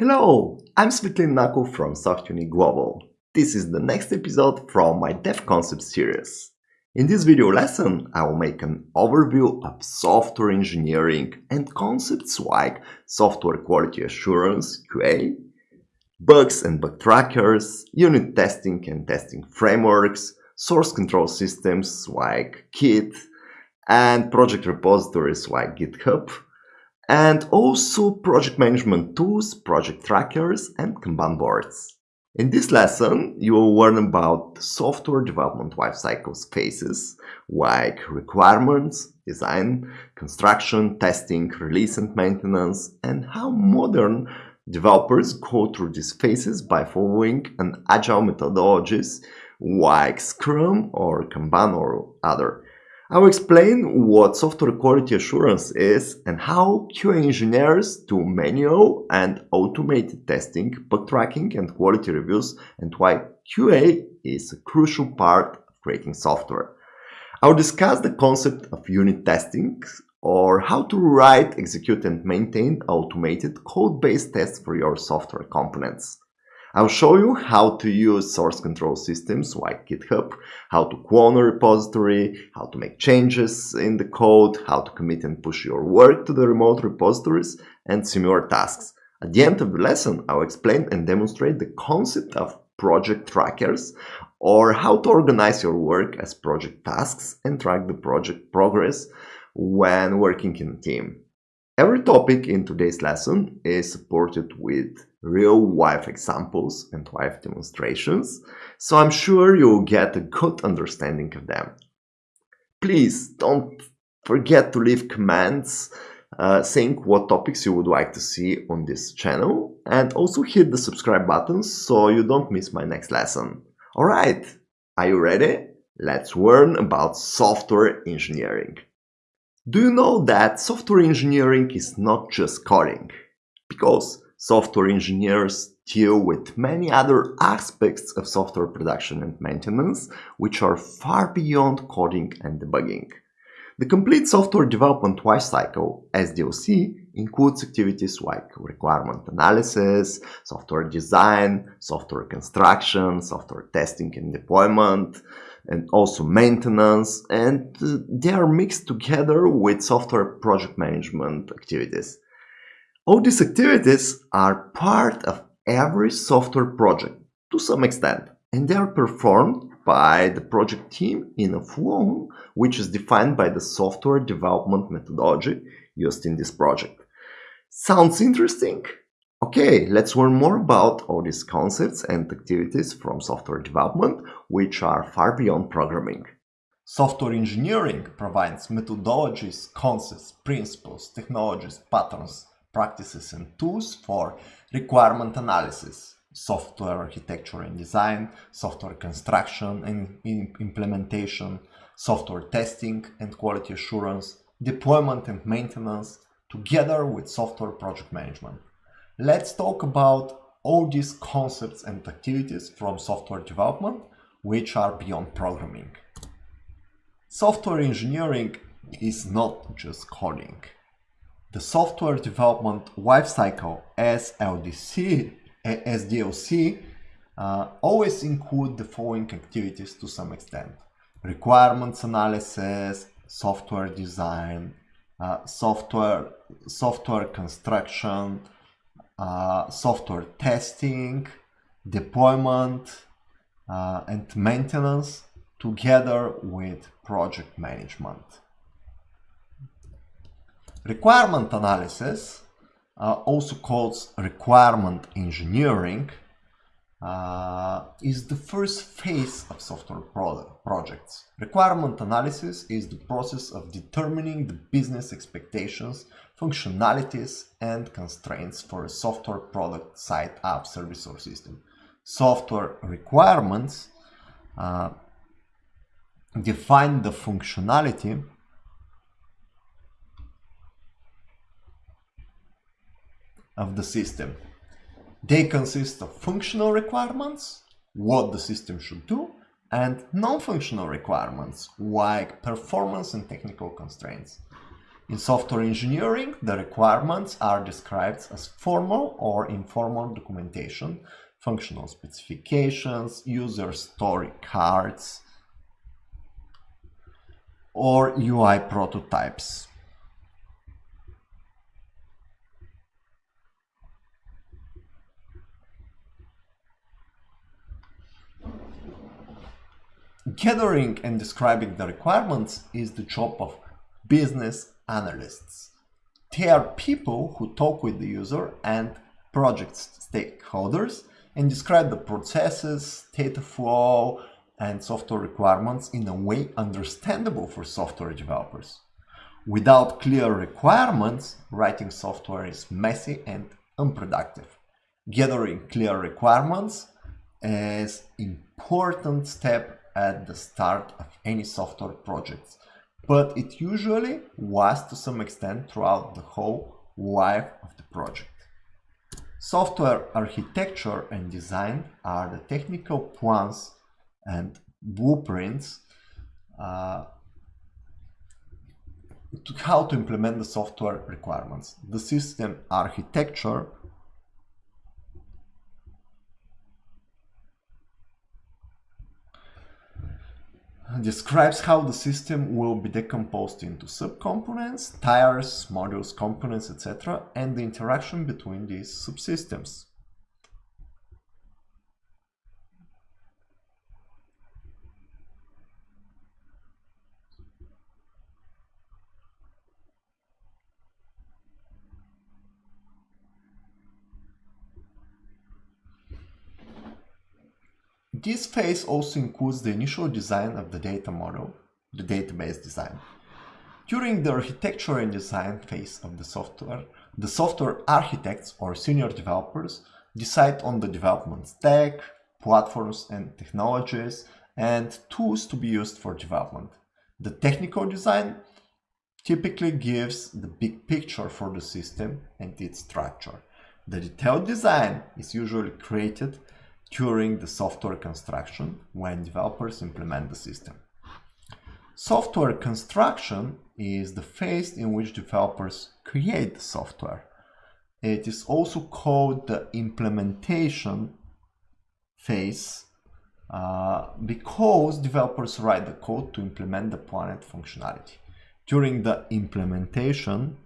Hello, I'm Svetlin Nakov from SoftUni Global. This is the next episode from my Dev Concept series. In this video lesson, I will make an overview of software engineering and concepts like software quality assurance, QA, bugs and bug trackers, unit testing and testing frameworks, source control systems like Git, and project repositories like GitHub, and also project management tools, project trackers, and Kanban boards. In this lesson, you will learn about software development lifecycle phases like requirements, design, construction, testing, release and maintenance, and how modern developers go through these phases by following an agile methodologies like Scrum or Kanban or other. I will explain what software quality assurance is and how QA engineers do manual and automated testing, bug tracking and quality reviews and why QA is a crucial part of creating software. I will discuss the concept of unit testing or how to write, execute and maintain automated code-based tests for your software components. I'll show you how to use source control systems like GitHub, how to clone a repository, how to make changes in the code, how to commit and push your work to the remote repositories, and similar tasks. At the end of the lesson, I'll explain and demonstrate the concept of project trackers or how to organize your work as project tasks and track the project progress when working in a team. Every topic in today's lesson is supported with real life examples and live demonstrations, so I'm sure you'll get a good understanding of them. Please don't forget to leave comments uh, saying what topics you would like to see on this channel and also hit the subscribe button so you don't miss my next lesson. Alright, are you ready? Let's learn about software engineering. Do you know that software engineering is not just coding? Because software engineers deal with many other aspects of software production and maintenance, which are far beyond coding and debugging. The complete software development lifecycle, SDLC, includes activities like requirement analysis, software design, software construction, software testing and deployment, and also maintenance, and uh, they are mixed together with software project management activities. All these activities are part of every software project to some extent, and they are performed by the project team in a flow which is defined by the software development methodology used in this project. Sounds interesting? Okay, let's learn more about all these concepts and activities from software development, which are far beyond programming. Software engineering provides methodologies, concepts, principles, technologies, patterns, practices and tools for requirement analysis, software architecture and design, software construction and implementation, software testing and quality assurance, deployment and maintenance, together with software project management. Let's talk about all these concepts and activities from software development, which are beyond programming. Software engineering is not just coding. The software development lifecycle SLDC, SDLC uh, always include the following activities to some extent. Requirements analysis, software design, uh, software, software construction, uh, software testing, deployment, uh, and maintenance together with project management. Requirement analysis, uh, also called requirement engineering, uh, is the first phase of software projects. Requirement analysis is the process of determining the business expectations, functionalities, and constraints for a software product, site, app, service, or system. Software requirements uh, define the functionality of the system. They consist of functional requirements, what the system should do, and non-functional requirements, like performance and technical constraints. In software engineering, the requirements are described as formal or informal documentation, functional specifications, user story cards, or UI prototypes. Gathering and describing the requirements is the job of business analysts. They are people who talk with the user and project stakeholders and describe the processes, data flow, and software requirements in a way understandable for software developers. Without clear requirements, writing software is messy and unproductive. Gathering clear requirements is important step at the start of any software project, but it usually was to some extent throughout the whole life of the project. Software architecture and design are the technical plans and blueprints uh, to how to implement the software requirements. The system architecture describes how the system will be decomposed into subcomponents, tires, modules, components, etc., and the interaction between these subsystems. This phase also includes the initial design of the data model, the database design. During the architecture and design phase of the software, the software architects or senior developers decide on the development stack, platforms and technologies, and tools to be used for development. The technical design typically gives the big picture for the system and its structure. The detailed design is usually created during the software construction when developers implement the system. Software construction is the phase in which developers create the software. It is also called the implementation phase uh, because developers write the code to implement the planned functionality. During the implementation,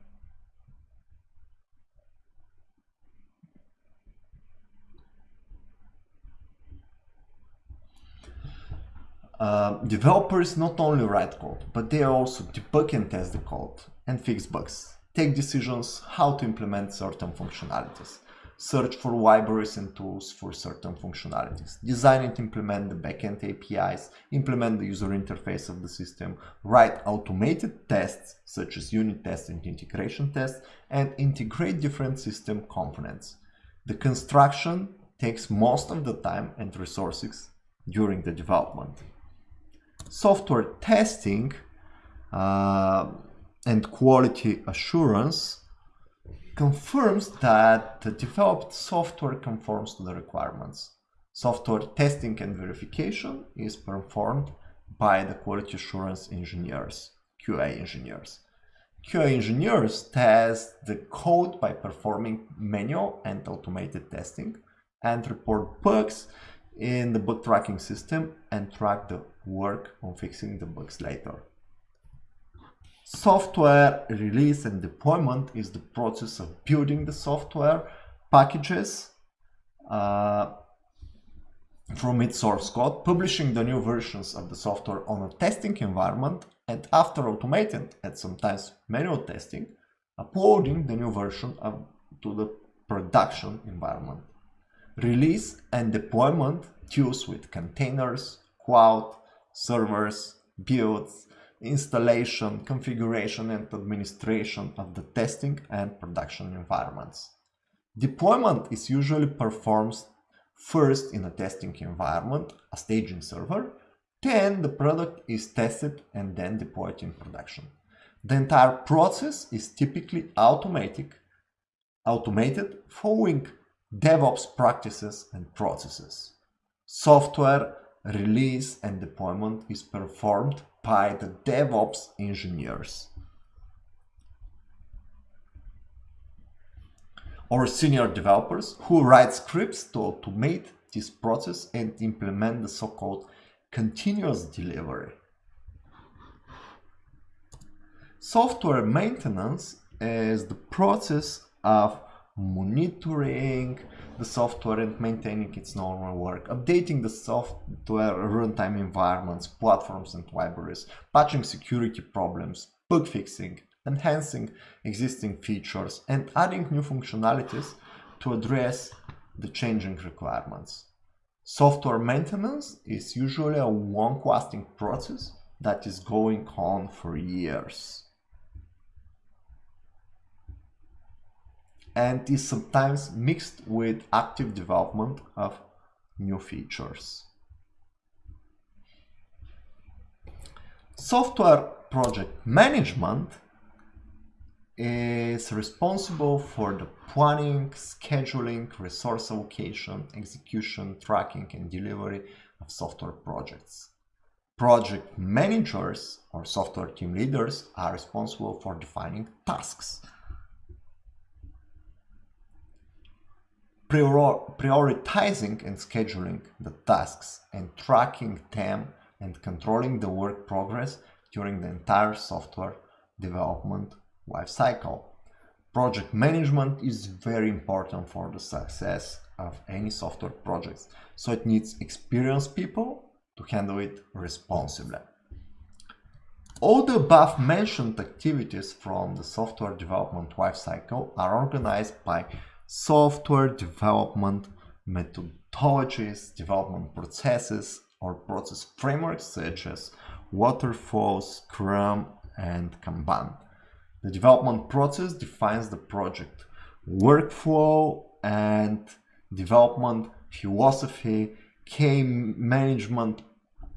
Uh, developers not only write code, but they also debug and test the code and fix bugs, take decisions how to implement certain functionalities, search for libraries and tools for certain functionalities, design and implement the backend APIs, implement the user interface of the system, write automated tests such as unit tests and integration tests, and integrate different system components. The construction takes most of the time and resources during the development software testing uh, and quality assurance confirms that the developed software conforms to the requirements. Software testing and verification is performed by the quality assurance engineers, QA engineers. QA engineers test the code by performing manual and automated testing and report bugs in the bug tracking system and track the work on fixing the bugs later. Software release and deployment is the process of building the software packages uh, from its source code, publishing the new versions of the software on a testing environment, and after automated and sometimes manual testing, uploading the new version of, to the production environment. Release and deployment deals with containers, cloud, servers, builds, installation, configuration and administration of the testing and production environments. Deployment is usually performed first in a testing environment, a staging server, then the product is tested and then deployed in production. The entire process is typically automatic, automated following DevOps practices and processes. Software release and deployment is performed by the DevOps engineers or senior developers who write scripts to automate this process and implement the so-called continuous delivery. Software maintenance is the process of monitoring the software and maintaining its normal work, updating the software runtime environments, platforms and libraries, patching security problems, bug fixing, enhancing existing features and adding new functionalities to address the changing requirements. Software maintenance is usually a long-lasting process that is going on for years. And is sometimes mixed with active development of new features. Software project management is responsible for the planning, scheduling, resource allocation, execution, tracking, and delivery of software projects. Project managers or software team leaders are responsible for defining tasks. Prioritizing and scheduling the tasks and tracking them and controlling the work progress during the entire software development lifecycle. Project management is very important for the success of any software projects, so it needs experienced people to handle it responsibly. All the above mentioned activities from the software development lifecycle are organized by software development methodologies, development processes, or process frameworks such as Waterfall, Scrum, and Kanban. The development process defines the project workflow and development philosophy, key management,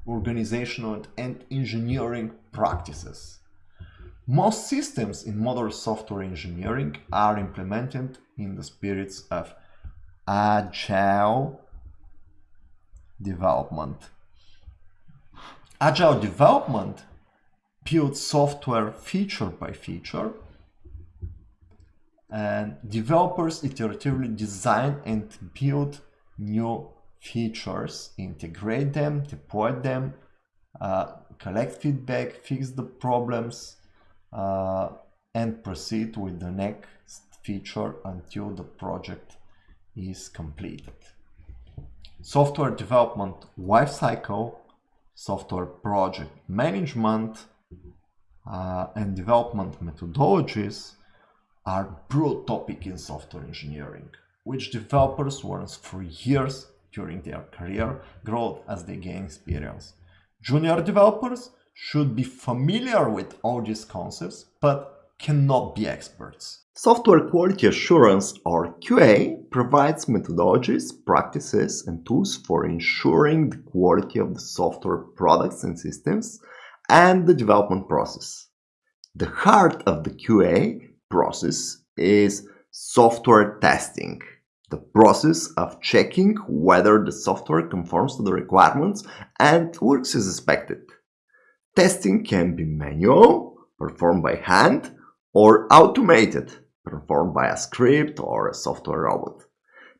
organizational and engineering practices. Most systems in modern software engineering are implemented in the spirits of agile development. Agile development builds software feature by feature and developers iteratively design and build new features, integrate them, deploy them, uh, collect feedback, fix the problems, uh, and proceed with the next feature until the project is completed. Software development lifecycle, software project management, uh, and development methodologies are broad topic in software engineering, which developers learn for years during their career growth as they gain experience. Junior developers should be familiar with all these concepts, but cannot be experts. Software quality assurance or QA provides methodologies, practices and tools for ensuring the quality of the software products and systems and the development process. The heart of the QA process is software testing, the process of checking whether the software conforms to the requirements and works as expected. Testing can be manual, performed by hand, or automated, performed by a script or a software robot.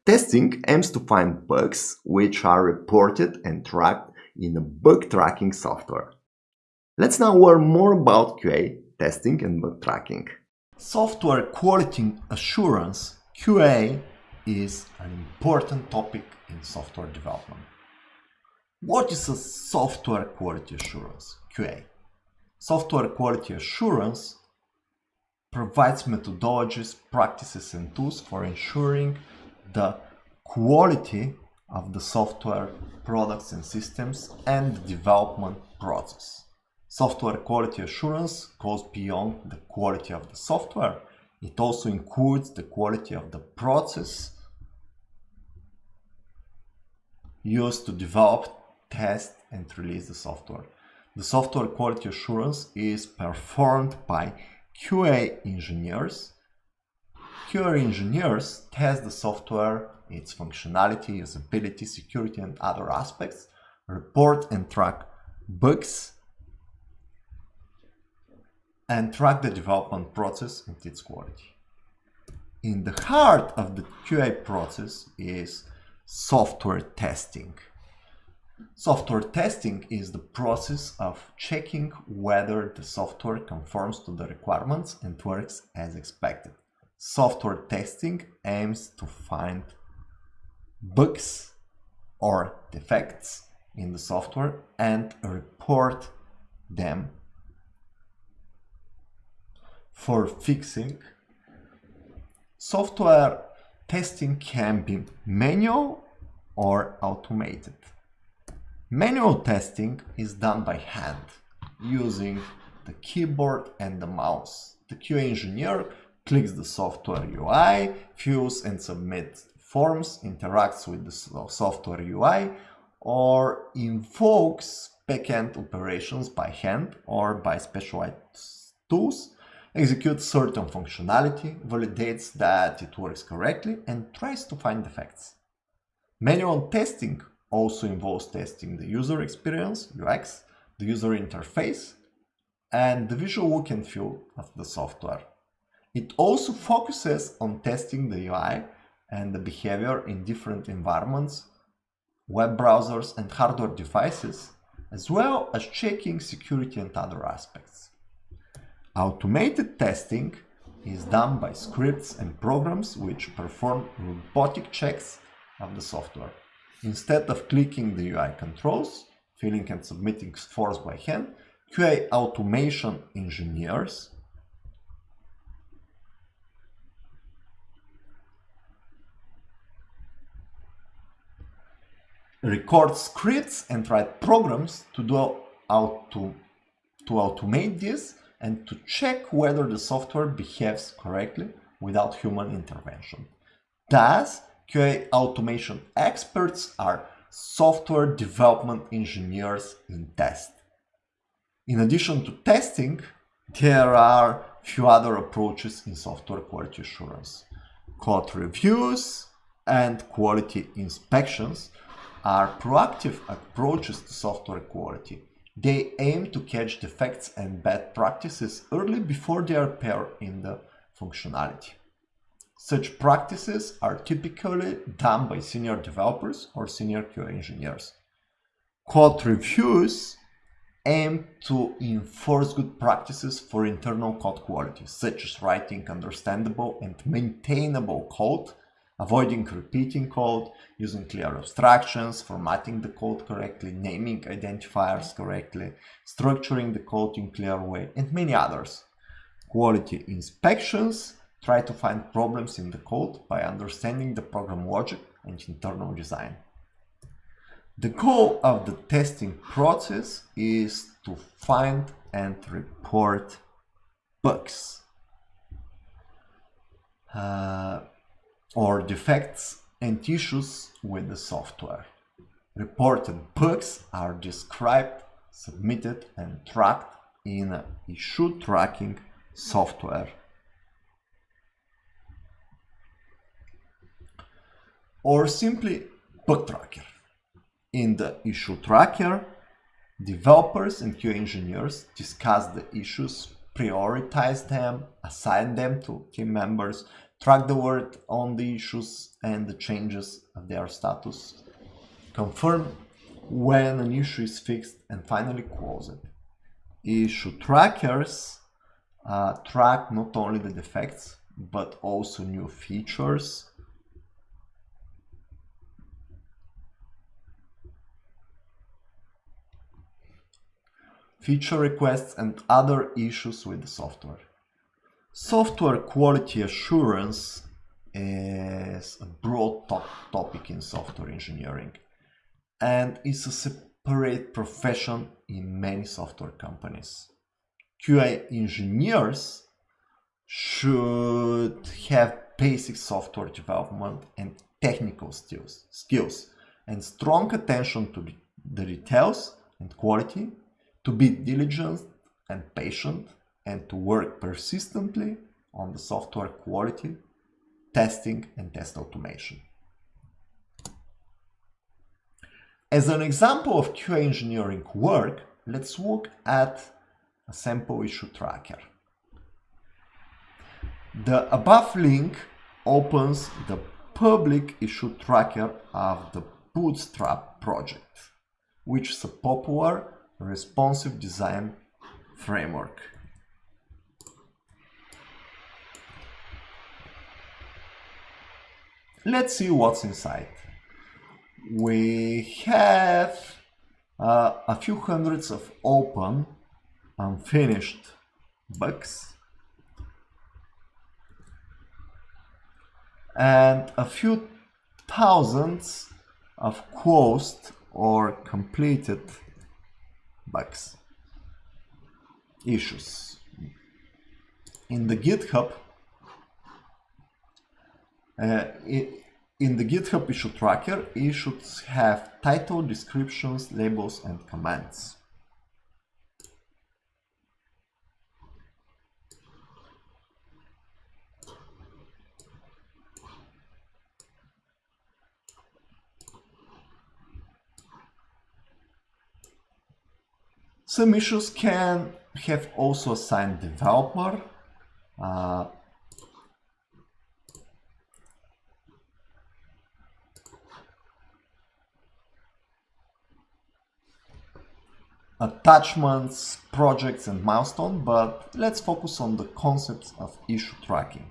Testing aims to find bugs which are reported and tracked in a bug tracking software. Let's now learn more about QA, testing and bug tracking. Software quality assurance, QA, is an important topic in software development. What is a software quality assurance, QA? Software quality assurance provides methodologies, practices and tools for ensuring the quality of the software products and systems and the development process. Software quality assurance goes beyond the quality of the software. It also includes the quality of the process used to develop, test and release the software. The software quality assurance is performed by QA engineers. QA engineers test the software, its functionality, usability, security and other aspects, report and track bugs and track the development process and its quality. in the heart of the QA process is software testing. Software testing is the process of checking whether the software conforms to the requirements and works as expected. Software testing aims to find bugs or defects in the software and report them for fixing. Software testing can be manual or automated. Manual testing is done by hand using the keyboard and the mouse. The QA engineer clicks the software UI, fills and submits forms, interacts with the software UI, or invokes backend operations by hand or by specialized tools, executes certain functionality, validates that it works correctly, and tries to find defects. Manual testing also involves testing the user experience, UX, the user interface, and the visual look and feel of the software. It also focuses on testing the UI and the behavior in different environments, web browsers and hardware devices, as well as checking security and other aspects. Automated testing is done by scripts and programs which perform robotic checks of the software. Instead of clicking the UI controls, filling and submitting forms by hand, QA automation engineers record scripts and write programs to do auto, to automate this and to check whether the software behaves correctly without human intervention. Thus, QA automation experts are software development engineers in test. In addition to testing, there are few other approaches in software quality assurance. Code reviews and quality inspections are proactive approaches to software quality. They aim to catch defects and bad practices early before they appear in the functionality. Such practices are typically done by senior developers or senior QA engineers. Code reviews aim to enforce good practices for internal code quality, such as writing understandable and maintainable code, avoiding repeating code, using clear abstractions, formatting the code correctly, naming identifiers correctly, structuring the code in clear way, and many others. Quality inspections try to find problems in the code by understanding the program logic and internal design. The goal of the testing process is to find and report bugs uh, or defects and issues with the software. Reported bugs are described, submitted and tracked in issue tracking software or simply bug tracker. In the issue tracker, developers and QA engineers discuss the issues, prioritize them, assign them to team members, track the work on the issues and the changes of their status, confirm when an issue is fixed, and finally close it. Issue trackers uh, track not only the defects, but also new features, feature requests and other issues with the software. Software quality assurance is a broad top topic in software engineering and is a separate profession in many software companies. QA engineers should have basic software development and technical skills, skills and strong attention to the details and quality to be diligent and patient and to work persistently on the software quality, testing and test automation. As an example of QA engineering work, let's look at a sample issue tracker. The above link opens the public issue tracker of the Bootstrap project, which is a popular responsive design framework. Let's see what's inside. We have uh, a few hundreds of open unfinished bugs and a few thousands of closed or completed bugs issues in the github uh, in the GitHub issue tracker, should have title, descriptions, labels, and comments. Some issues can have also assigned developer, uh, attachments, projects and milestone, but let's focus on the concepts of issue tracking.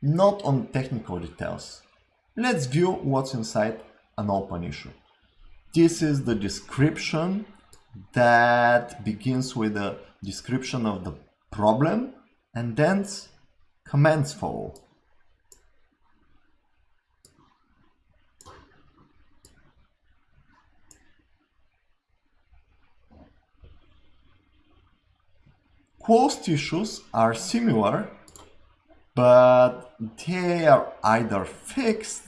Not on technical details. Let's view what's inside an open issue. This is the description that begins with a description of the problem and then comments follow. Closed issues are similar, but they are either fixed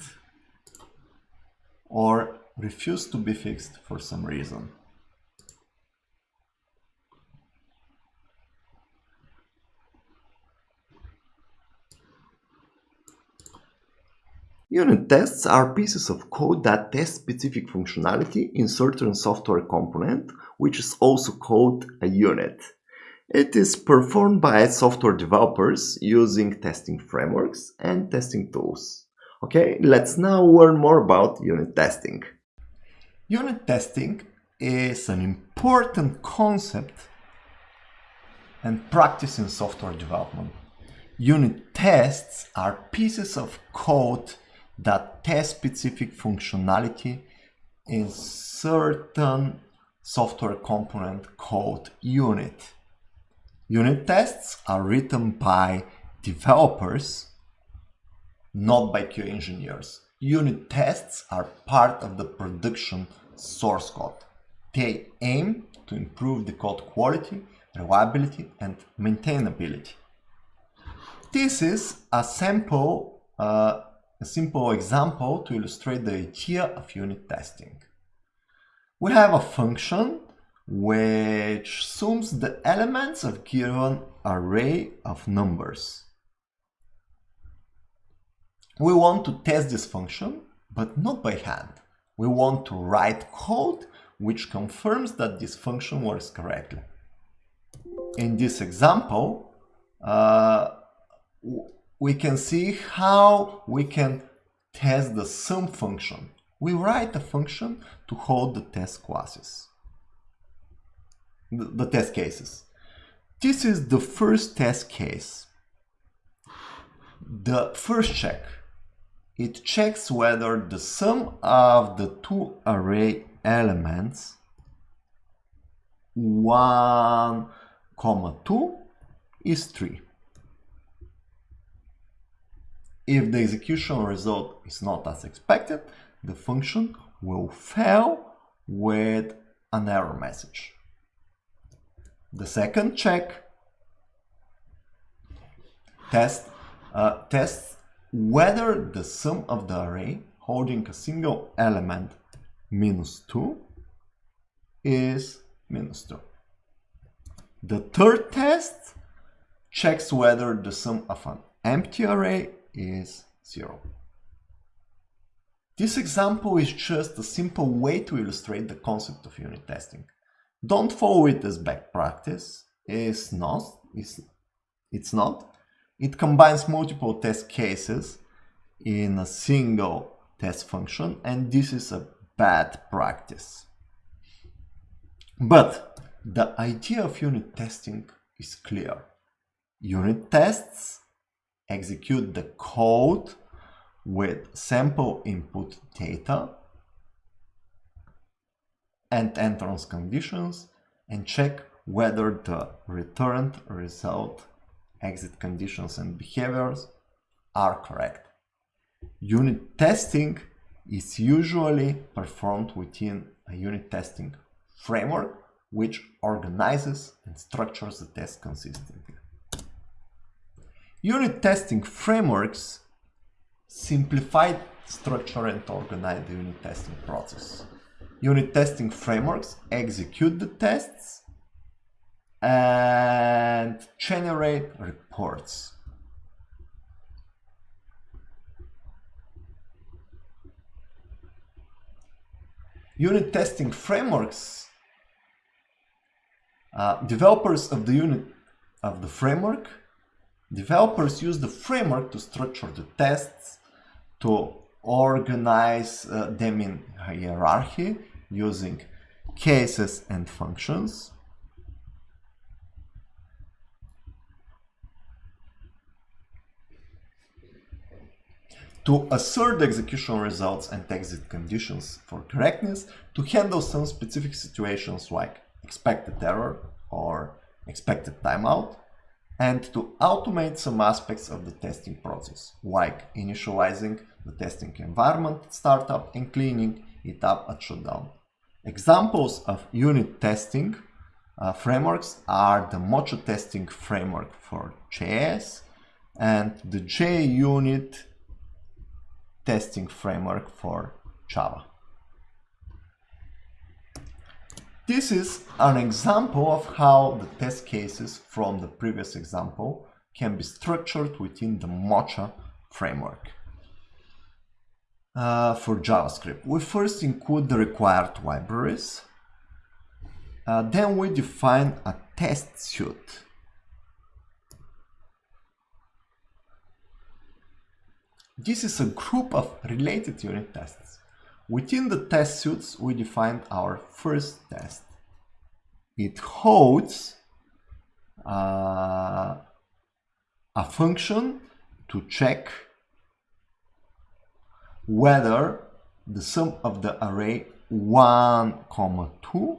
or refuse to be fixed for some reason. Unit tests are pieces of code that test specific functionality in certain software component, which is also called a unit. It is performed by software developers using testing frameworks and testing tools. Okay, let's now learn more about unit testing. Unit testing is an important concept and practice in software development. Unit tests are pieces of code that test specific functionality in certain software component called unit. Unit tests are written by developers, not by QA engineers. Unit tests are part of the production source code. They aim to improve the code quality, reliability, and maintainability. This is a sample uh, a simple example to illustrate the idea of unit testing. We have a function which sums the elements of given array of numbers. We want to test this function, but not by hand. We want to write code which confirms that this function works correctly. In this example, uh, we can see how we can test the sum function. We write a function to hold the test classes, the, test cases. This is the first test case. The first check, it checks whether the sum of the two array elements 1 comma 2 is 3. If the execution result is not as expected, the function will fail with an error message. The second check test, uh, tests whether the sum of the array holding a single element minus 2 is minus 2. The third test checks whether the sum of an empty array is 0. This example is just a simple way to illustrate the concept of unit testing. Don't follow it as best practice. It's not. It's, it's not. It combines multiple test cases in a single test function and this is a bad practice. But the idea of unit testing is clear. Unit tests execute the code with sample input data and entrance conditions and check whether the returned result, exit conditions and behaviors are correct. Unit testing is usually performed within a unit testing framework which organizes and structures the test consistently. Unit testing frameworks simplify, structure and organize the unit testing process. Unit testing frameworks execute the tests and generate reports. Unit testing frameworks, uh, developers of the unit of the framework, developers use the framework to structure the tests, to organize uh, them in hierarchy using cases and functions. to assert execution results and exit conditions for correctness to handle some specific situations like expected error or expected timeout and to automate some aspects of the testing process like initializing the testing environment at startup and cleaning it up at shutdown. Examples of unit testing uh, frameworks are the Mocha testing framework for JS and the JUnit testing framework for Java. This is an example of how the test cases from the previous example can be structured within the Mocha framework. Uh, for JavaScript, we first include the required libraries. Uh, then we define a test suite This is a group of related unit tests. Within the test suites, we defined our first test. It holds uh, a function to check whether the sum of the array 1, comma 2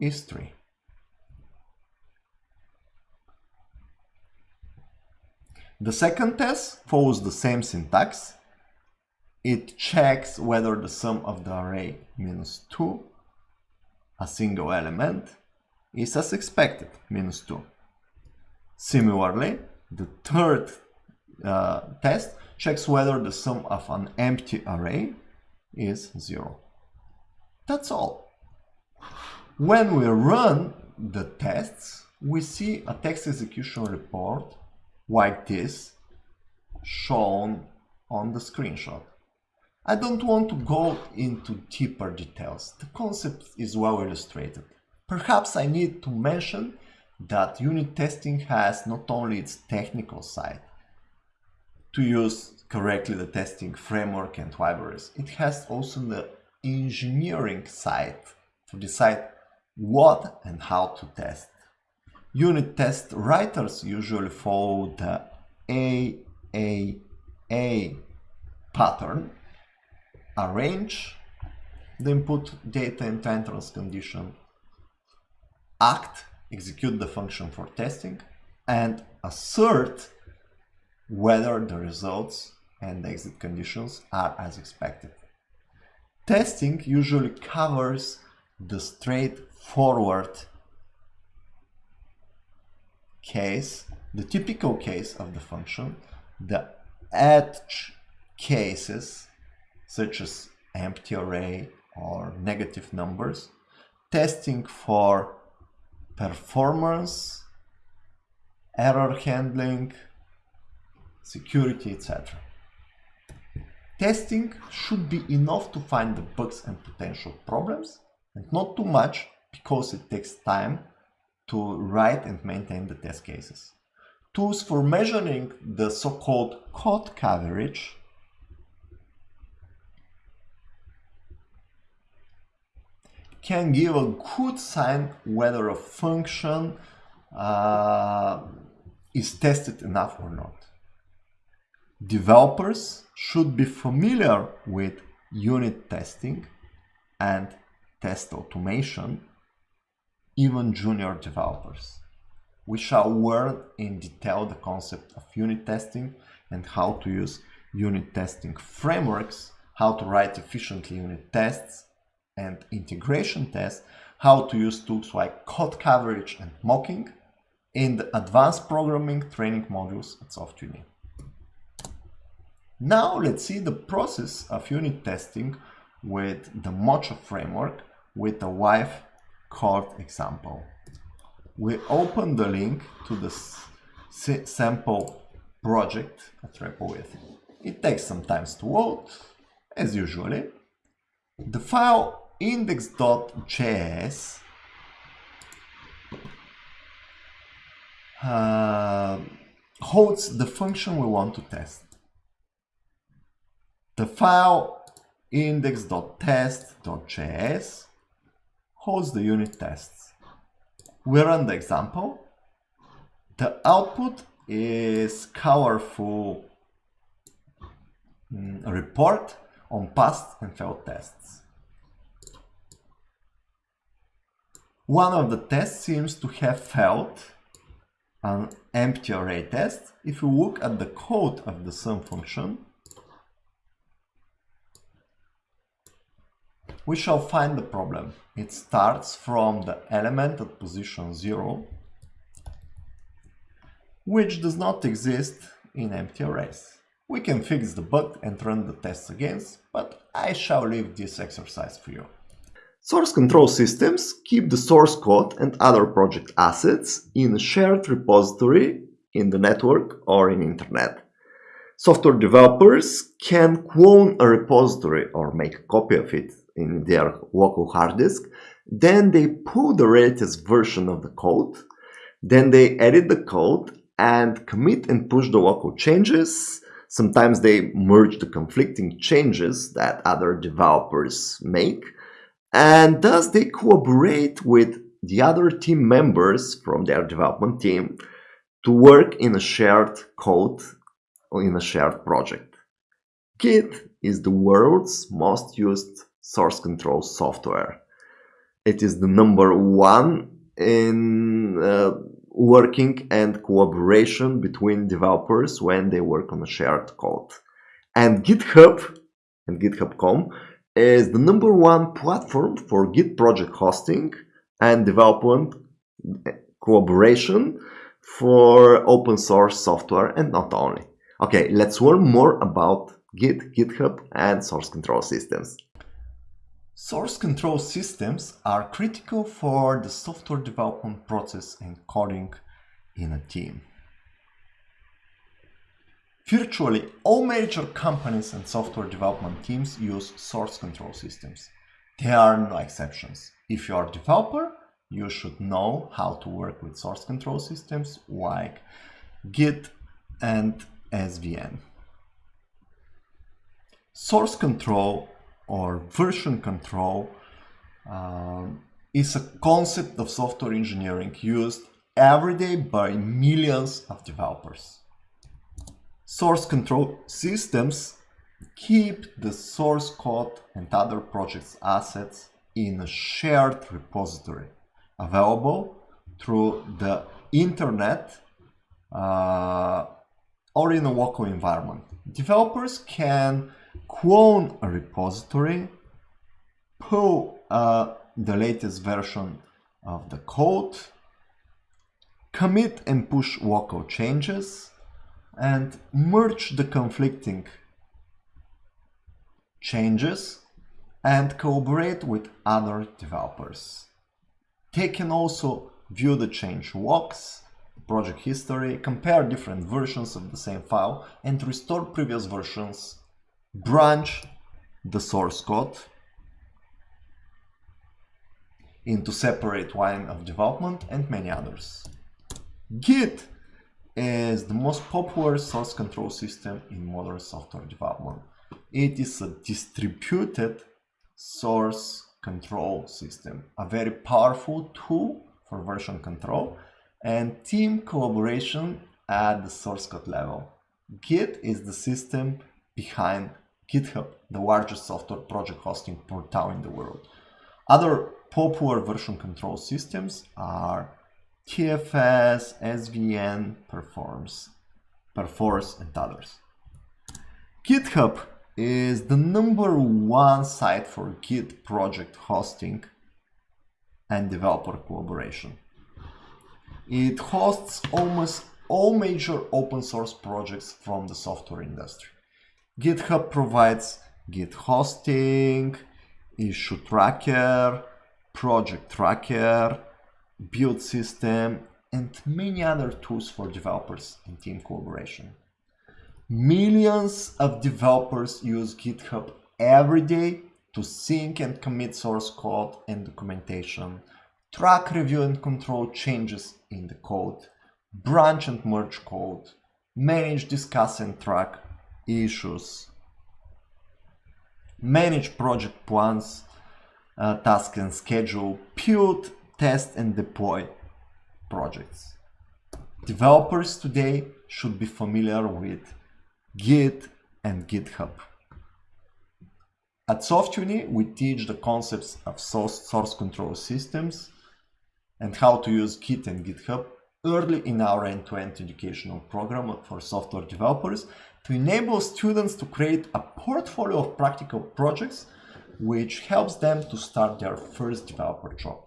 is 3. The second test follows the same syntax. It checks whether the sum of the array minus 2, a single element, is as expected, minus 2. Similarly, the third uh, test checks whether the sum of an empty array is 0. That's all. When we run the tests, we see a text execution report like this shown on the screenshot. I don't want to go into deeper details, the concept is well illustrated. Perhaps I need to mention that unit testing has not only its technical side, to use correctly the testing framework and libraries, it has also the engineering side to decide what and how to test. Unit test writers usually follow the AAA pattern, arrange the input data into entrance condition, act, execute the function for testing, and assert whether the results and exit conditions are as expected. Testing usually covers the straightforward case, the typical case of the function, the edge cases, such as empty array or negative numbers, testing for performance, error handling, security, etc. Testing should be enough to find the bugs and potential problems, and not too much because it takes time to write and maintain the test cases. Tools for measuring the so-called code coverage can give a good sign whether a function uh, is tested enough or not. Developers should be familiar with unit testing and test automation, even junior developers. We shall learn in detail the concept of unit testing and how to use unit testing frameworks, how to write efficiently unit tests and integration tests, how to use tools like code coverage and mocking in the advanced programming training modules at SoftUni. Now let's see the process of unit testing with the Mocha framework with a wife code example. We open the link to the sample project at Replit. It takes some time to load, as usually. The file index.js uh, holds the function we want to test. The file index.test.js holds the unit tests. We run the example. The output is colorful mm, report on passed and failed tests. One of the tests seems to have failed an empty array test. If you look at the code of the sum function, we shall find the problem. It starts from the element at position 0, which does not exist in empty arrays. We can fix the bug and run the tests again, but I shall leave this exercise for you. Source control systems keep the source code and other project assets in a shared repository in the network or in internet. Software developers can clone a repository or make a copy of it in their local hard disk. Then they pull the latest version of the code. Then they edit the code and commit and push the local changes. Sometimes they merge the conflicting changes that other developers make. And thus they cooperate with the other team members from their development team to work in a shared code or in a shared project. Git is the world's most used source control software. It is the number one in uh, working and collaboration between developers when they work on a shared code. And GitHub and GitHub.com is the number one platform for Git project hosting and development collaboration for open source software and not only. Okay, let's learn more about Git, GitHub and source control systems. Source control systems are critical for the software development process and coding in a team. Virtually all major companies and software development teams use source control systems. There are no exceptions. If you are a developer, you should know how to work with source control systems like Git and SVN. Source control or version control um, is a concept of software engineering used every day by millions of developers. Source control systems keep the source code and other projects assets in a shared repository available through the internet uh, or in a local environment. Developers can clone a repository, pull uh, the latest version of the code, commit and push local changes, and merge the conflicting changes and collaborate with other developers. They can also view the change logs, project history, compare different versions of the same file and restore previous versions branch the source code into separate line of development and many others. Git is the most popular source control system in modern software development. It is a distributed source control system, a very powerful tool for version control and team collaboration at the source code level. Git is the system behind GitHub, the largest software project hosting portal in the world. Other popular version control systems are TFS, SVN, Performs, Perforce, and others. GitHub is the number one site for Git project hosting and developer collaboration. It hosts almost all major open source projects from the software industry. GitHub provides Git hosting, issue tracker, project tracker, build system, and many other tools for developers and team collaboration. Millions of developers use GitHub every day to sync and commit source code and documentation, track, review, and control changes in the code, branch and merge code, manage, discuss, and track issues, manage project plans, uh, task and schedule, build, test, and deploy projects. Developers today should be familiar with Git and GitHub. At SoftUni, we teach the concepts of source, source control systems and how to use Git and GitHub early in our end-to-end -end educational program for software developers to enable students to create a portfolio of practical projects which helps them to start their first developer job.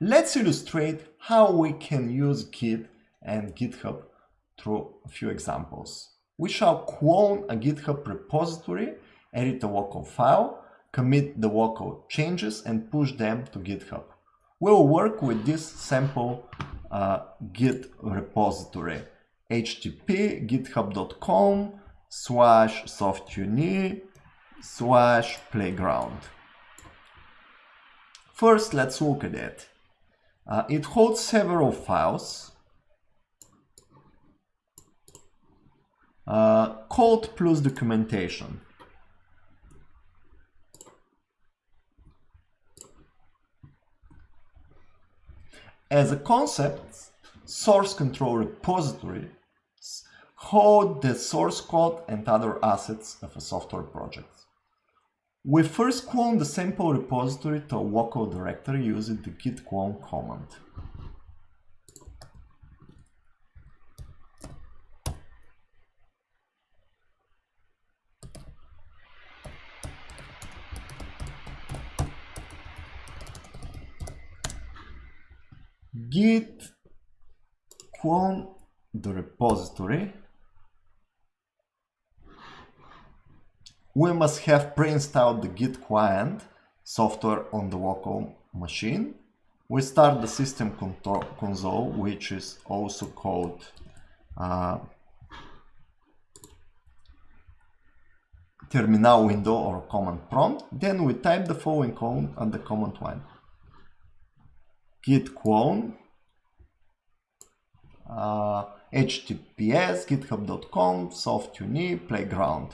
Let's illustrate how we can use Git and GitHub through a few examples. We shall clone a GitHub repository, edit a local file, commit the local changes and push them to GitHub. We'll work with this sample uh, Git repository http github.com slash softuni slash playground. First, let's look at it. Uh, it holds several files. Uh, code plus documentation. As a concept, source control repository hold the source code and other assets of a software project. We first clone the sample repository to a local directory using the git clone command. git clone the repository we must have pre-installed the Git client software on the local machine. We start the system console, which is also called uh, terminal window or command prompt. Then we type the following code on the command line. git clone uh, https github.com softuni playground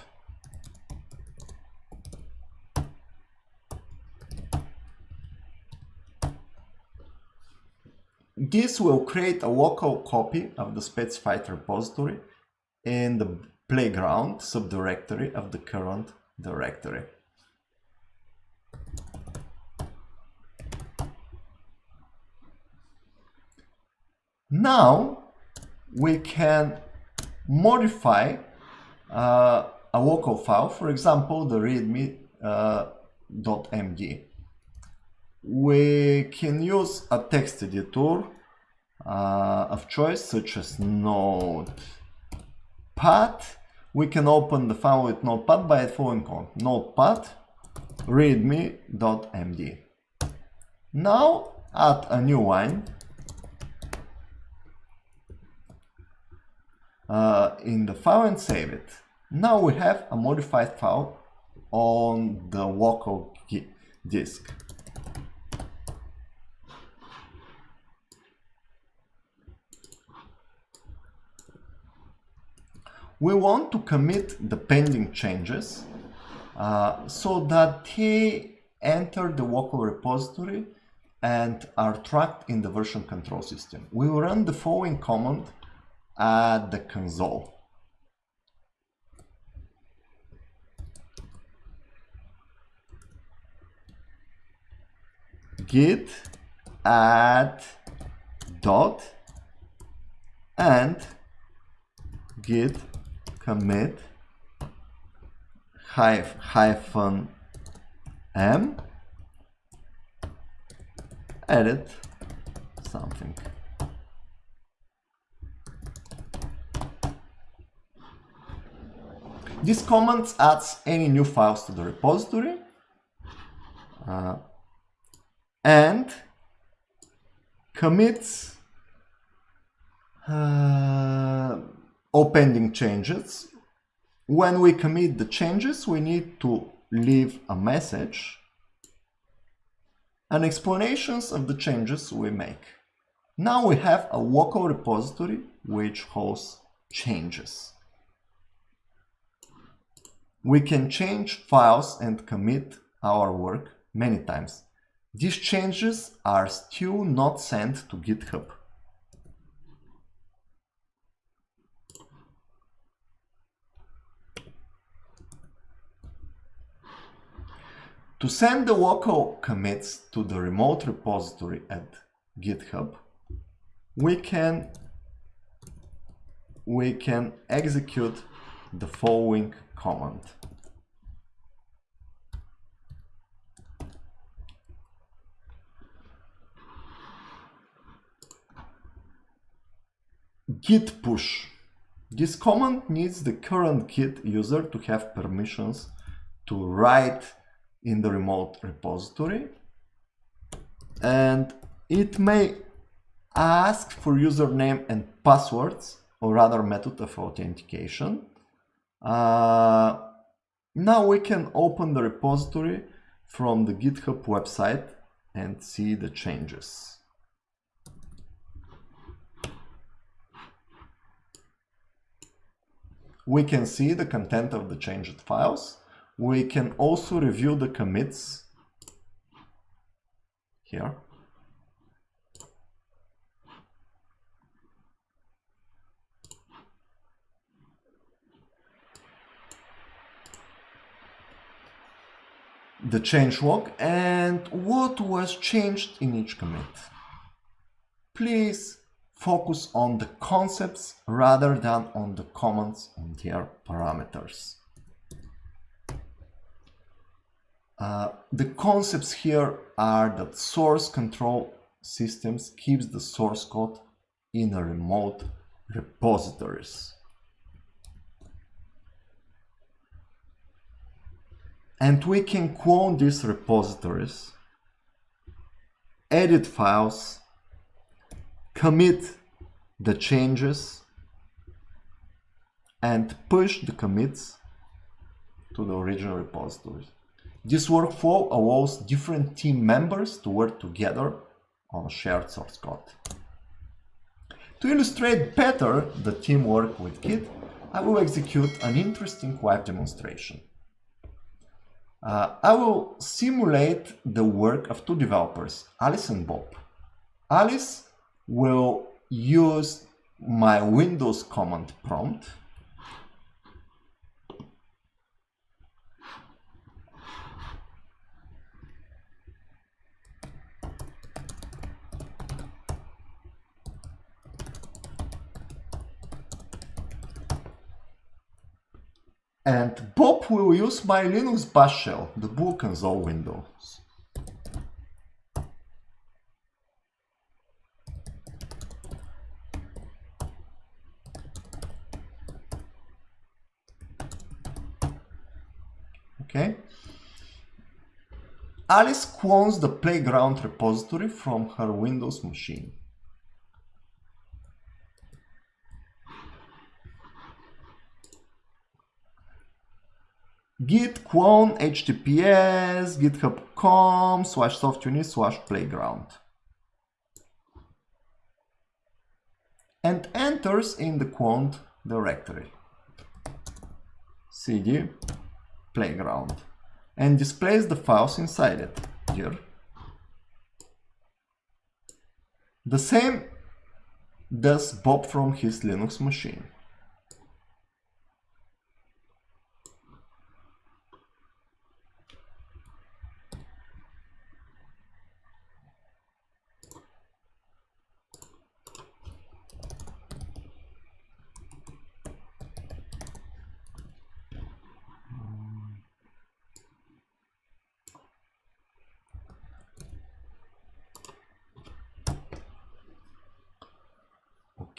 This will create a local copy of the specified repository in the playground subdirectory of the current directory. Now we can modify uh, a local file, for example, the readme.md. Uh, we can use a text editor uh, of choice such as Notepad. We can open the file with Notepad by following command Notepad readme.md. Now add a new line uh, in the file and save it. Now we have a modified file on the local disk. We want to commit the pending changes uh, so that they enter the local repository and are tracked in the version control system. We will run the following command at the console. git add dot and git commit hyphen m edit something. This command adds any new files to the repository uh, and commits uh, all pending changes. When we commit the changes, we need to leave a message and explanations of the changes we make. Now we have a local repository which hosts changes. We can change files and commit our work many times. These changes are still not sent to GitHub. To send the local commits to the remote repository at GitHub, we can we can execute the following command. git push. This command needs the current git user to have permissions to write in the remote repository and it may ask for username and passwords or other method of authentication. Uh, now we can open the repository from the GitHub website and see the changes. We can see the content of the changed files we can also review the commits here. the change log and what was changed in each commit. Please focus on the concepts rather than on the comments on their parameters. Uh, the concepts here are that source control systems keeps the source code in a remote repositories. And we can clone these repositories, edit files, commit the changes, and push the commits to the original repositories. This workflow allows different team members to work together on shared source code. To illustrate better the teamwork with Git, I will execute an interesting live demonstration. Uh, I will simulate the work of two developers, Alice and Bob. Alice will use my Windows command prompt And Bob will use my Linux bash shell, the book console Windows. Okay. Alice clones the playground repository from her Windows machine. Git clone https github.com slash softuni slash playground. And enters in the quant directory. Cd playground. And displays the files inside it. Here. The same does Bob from his Linux machine.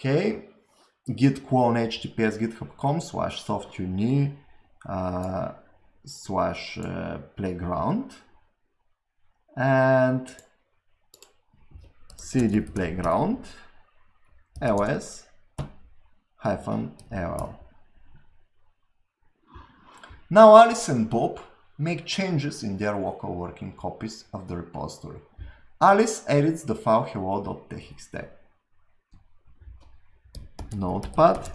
Okay, git clone https github.com slash softuni uh, slash uh, playground and cd playground ls hyphen ll. Now Alice and Bob make changes in their local working copies of the repository. Alice edits the file hello.txt notepad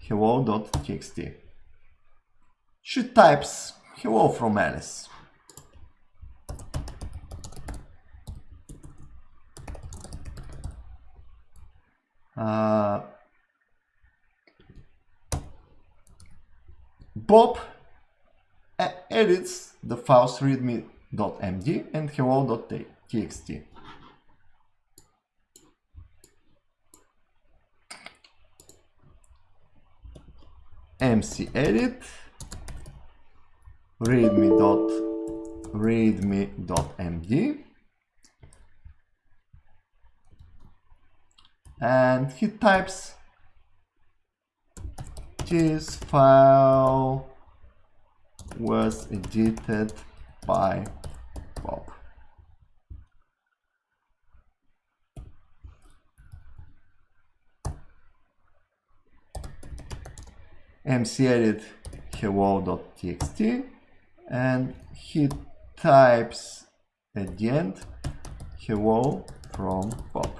hello.txt. She types hello from Alice. Uh, Bob edits the files readme.md and hello.txt. mc edit readme dot readme dot md and he types this file was edited by Bob. Mcedit hello.txt and he types at the end hello from Bob.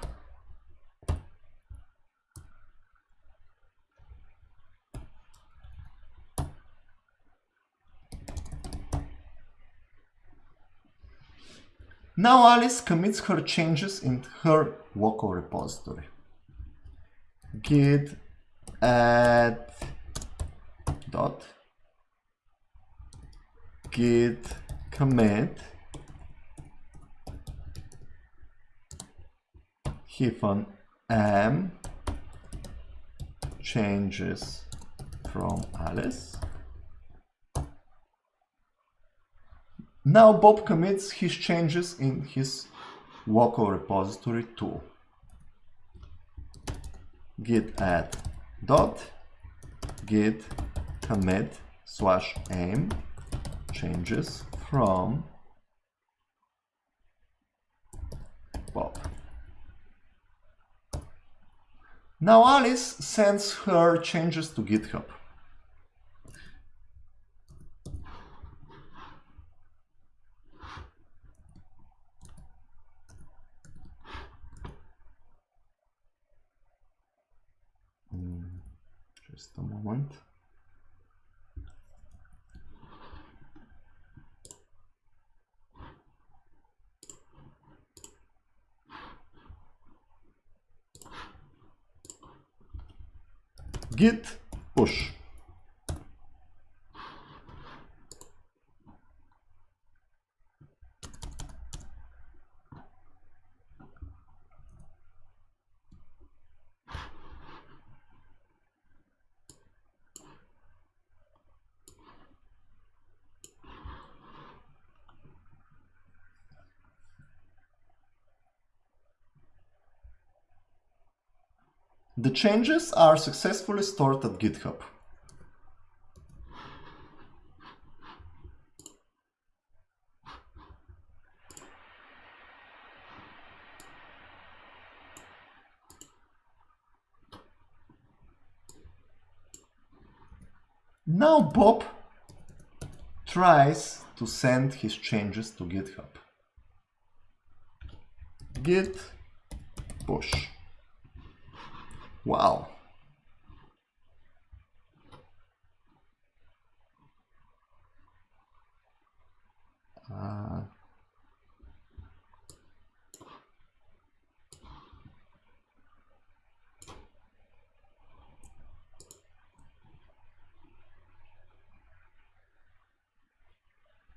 Now Alice commits her changes in her local repository. git add dot git commit hyphen m changes from Alice. Now Bob commits his changes in his local repository too. git add dot git commit slash aim changes from Bob. Now Alice sends her changes to GitHub. Hmm, just a moment. Git push. The changes are successfully stored at GitHub. Now Bob tries to send his changes to GitHub. Git push. Wow. Uh,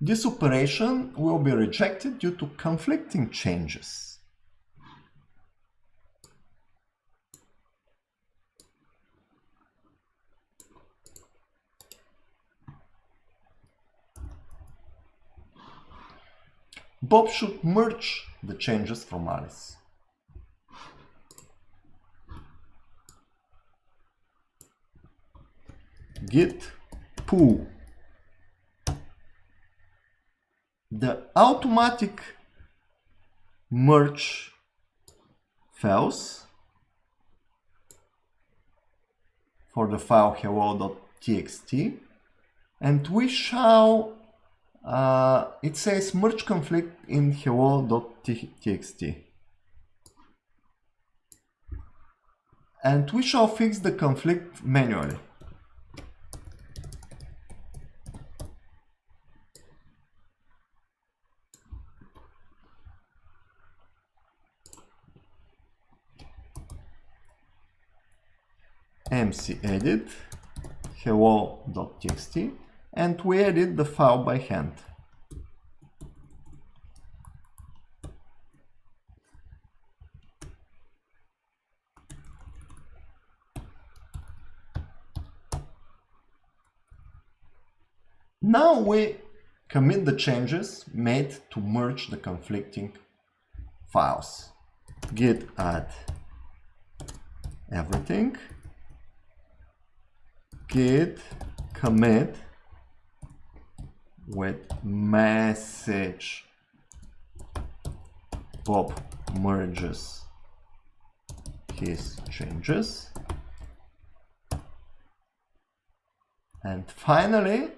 This operation will be rejected due to conflicting changes. Bob should merge the changes from Alice. Git pull the automatic merge fails for the file hello.txt and we shall uh, it says merge conflict in hello.txt and we shall fix the conflict manually. Mc mcedit hello.txt and we edit the file by hand. Now we commit the changes made to merge the conflicting files. git add everything git commit with message. Bob merges his changes. And finally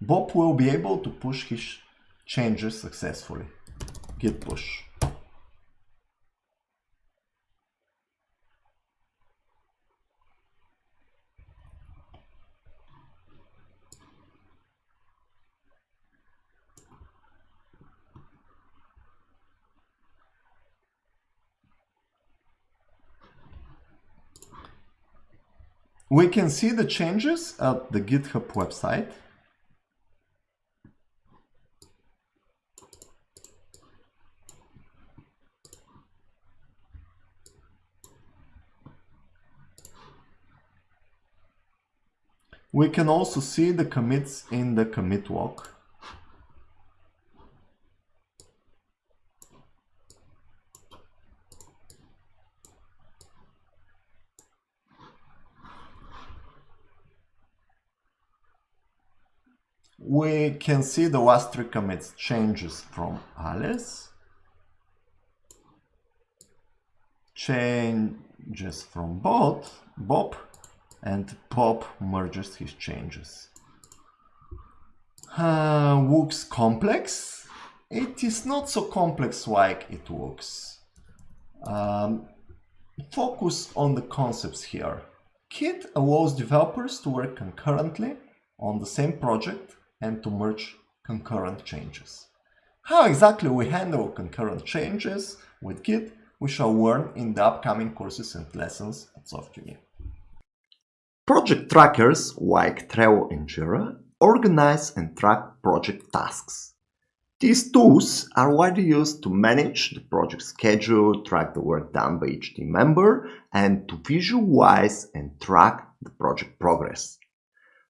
Bob will be able to push his changes successfully. Git push We can see the changes at the GitHub website. We can also see the commits in the commit log. We can see the last three commits changes from Alice, changes from Bob, Bob, and Bob merges his changes. Uh, looks complex. It is not so complex like it looks. Um, focus on the concepts here. Git allows developers to work concurrently on the same project and to merge concurrent changes. How exactly we handle concurrent changes with Git we shall learn in the upcoming courses and lessons at SoftUni. Project trackers like Trello and Jira organize and track project tasks. These tools are widely used to manage the project schedule, track the work done by each team member, and to visualize and track the project progress.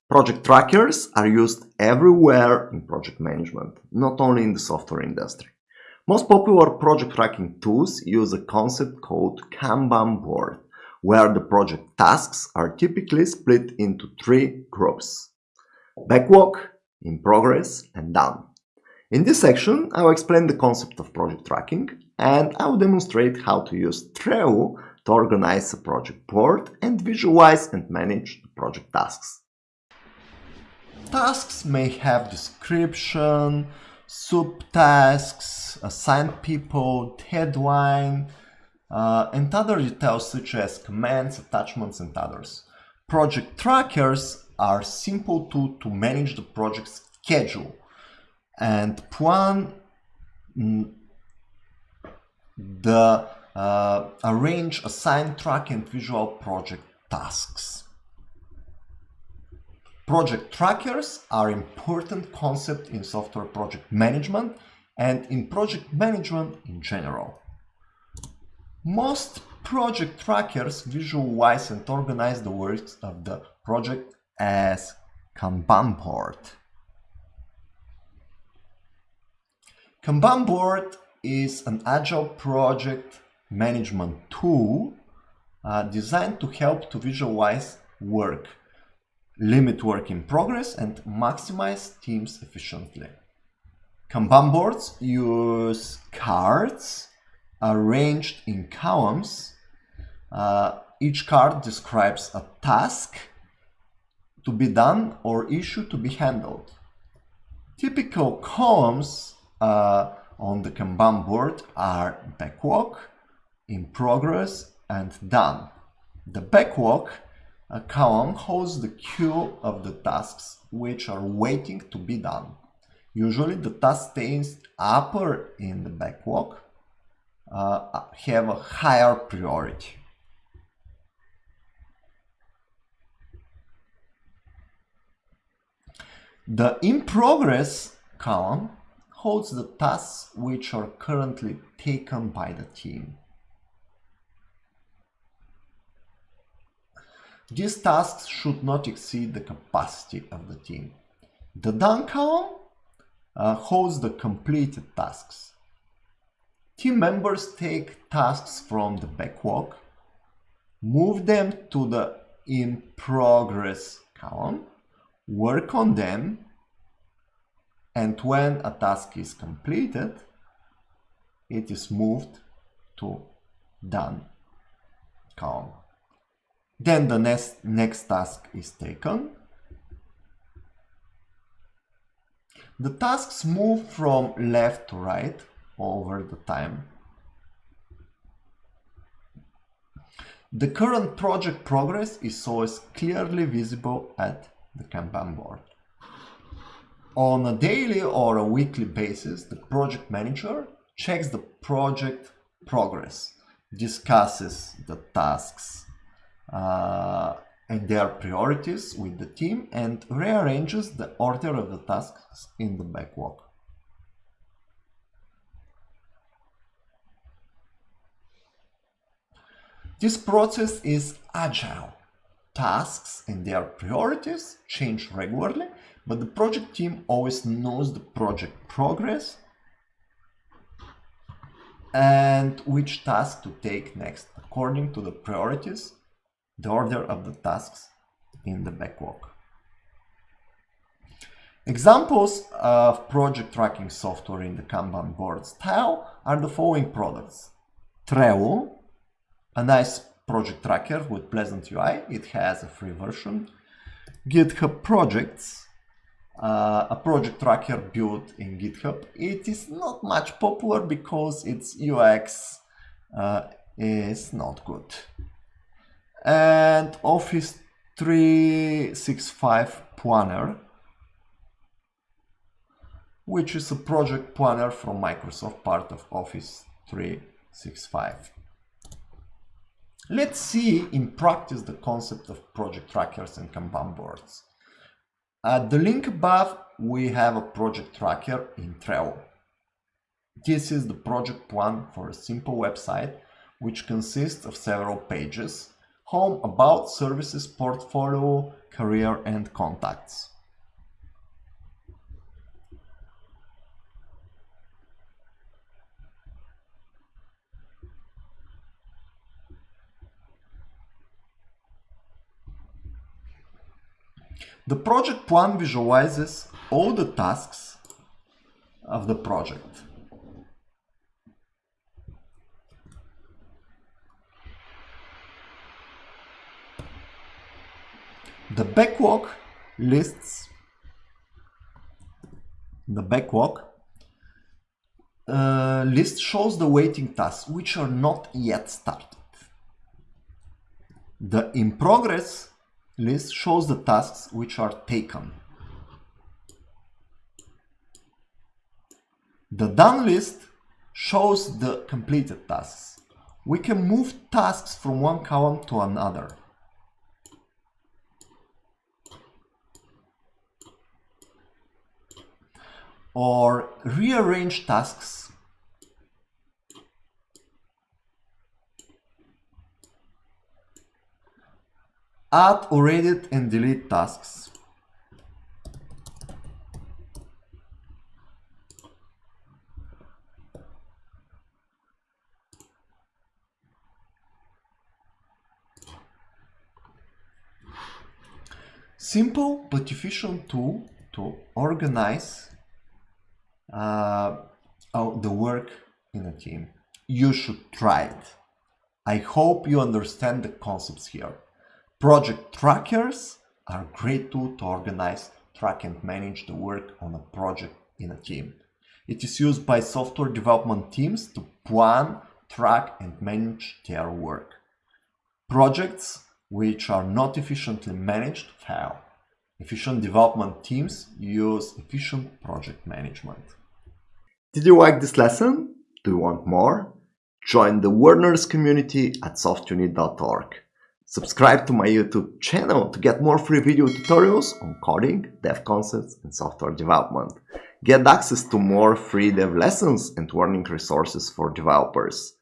Project trackers are used everywhere in project management, not only in the software industry. Most popular project tracking tools use a concept called Kanban board, where the project tasks are typically split into three groups. Backlog, in progress, and done. In this section, I will explain the concept of project tracking and I will demonstrate how to use Trello to organize a project board and visualize and manage the project tasks. Tasks may have description, subtasks, assigned people, deadline, uh, and other details such as commands, attachments, and others. Project trackers are simple tool to manage the project schedule and plan mm, the uh, arrange, assign, track, and visual project tasks. Project trackers are important concept in software project management and in project management in general. Most project trackers visualize and organize the works of the project as Kanban board. Kanban board is an agile project management tool uh, designed to help to visualize work, limit work in progress and maximize teams efficiently. Kanban boards use cards arranged in columns. Uh, each card describes a task to be done or issue to be handled. Typical columns uh, on the Kanban board are backlog, in progress, and done. The backlog a column holds the queue of the tasks which are waiting to be done. Usually the task stays upper in the backlog uh, have a higher priority. The in progress column holds the tasks which are currently taken by the team. These tasks should not exceed the capacity of the team. The done column uh, holds the completed tasks. Team members take tasks from the backlog, move them to the in progress column, work on them, and when a task is completed, it is moved to done column. Then the next, next task is taken. The tasks move from left to right over the time. The current project progress is always clearly visible at the Kanban board. On a daily or a weekly basis, the project manager checks the project progress, discusses the tasks Uh, and their priorities with the team and rearranges the order of the tasks in the backlog. This process is agile. Tasks and their priorities change regularly, but the project team always knows the project progress and which task to take next according to the priorities, the order of the tasks in the backlog. Examples of project tracking software in the Kanban board style are the following products. Trello, a nice project tracker with pleasant UI. It has a free version. GitHub Projects, uh, a project tracker built in GitHub. It is not much popular because its UX uh, is not good. And Office 365 Planner, which is a project planner from Microsoft, part of Office 365. Let's see in practice the concept of project trackers and Kanban boards. At the link above, we have a project tracker in Trello. This is the project plan for a simple website which consists of several pages, home, about, services, portfolio, career and contacts. The project plan visualizes all the tasks of the project. The backlog lists the backlog uh, list shows the waiting tasks which are not yet started. The in progress list shows the tasks which are taken. The done list shows the completed tasks. We can move tasks from one column to another. Or rearrange tasks add or edit and delete tasks. Simple but efficient tool to organize uh, the work in a team. You should try it. I hope you understand the concepts here. Project trackers are a great tool to organize, track and manage the work on a project in a team. It is used by software development teams to plan, track and manage their work. Projects which are not efficiently managed fail. Efficient development teams use efficient project management. Did you like this lesson? Do you want more? Join the Learners community at softuni.org. Subscribe to my YouTube channel to get more free video tutorials on coding, dev concepts and software development. Get access to more free dev lessons and learning resources for developers.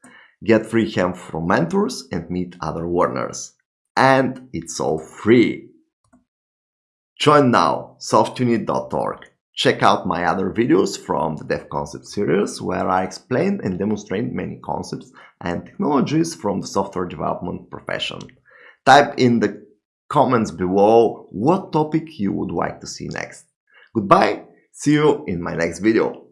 Get free help from mentors and meet other learners and it's all free. Join now, softuni.org. Check out my other videos from the Dev Concept series where I explain and demonstrate many concepts and technologies from the software development profession. Type in the comments below what topic you would like to see next. Goodbye, see you in my next video.